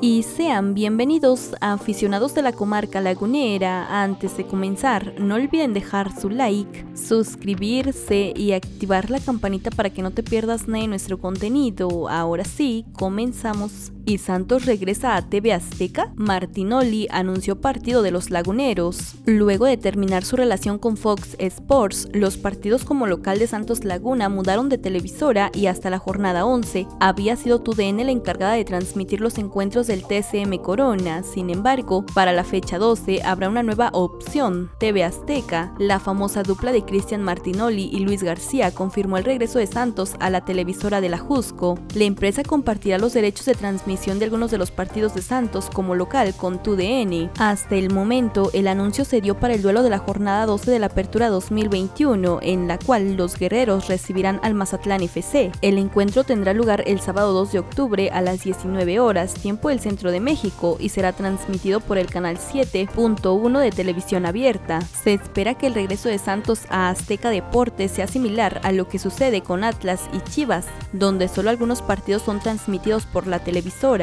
y sean bienvenidos aficionados de la comarca lagunera. Antes de comenzar, no olviden dejar su like, suscribirse y activar la campanita para que no te pierdas nada de nuestro contenido. Ahora sí, comenzamos y Santos regresa a TV Azteca, Martinoli anunció partido de los laguneros. Luego de terminar su relación con Fox Sports, los partidos como local de Santos Laguna mudaron de televisora y hasta la jornada 11 había sido TUDN la encargada de transmitir los encuentros del TCM Corona. Sin embargo, para la fecha 12 habrá una nueva opción, TV Azteca. La famosa dupla de Cristian Martinoli y Luis García confirmó el regreso de Santos a la televisora de la Jusco. La empresa compartirá los derechos de transmisión de algunos de los partidos de Santos como local con TUDN. Hasta el momento, el anuncio se dio para el duelo de la jornada 12 de la Apertura 2021, en la cual los guerreros recibirán al Mazatlán FC. El encuentro tendrá lugar el sábado 2 de octubre a las 19 horas, tiempo del centro de México, y será transmitido por el canal 7.1 de televisión abierta. Se espera que el regreso de Santos a Azteca Deportes sea similar a lo que sucede con Atlas y Chivas, donde solo algunos partidos son transmitidos por la televisora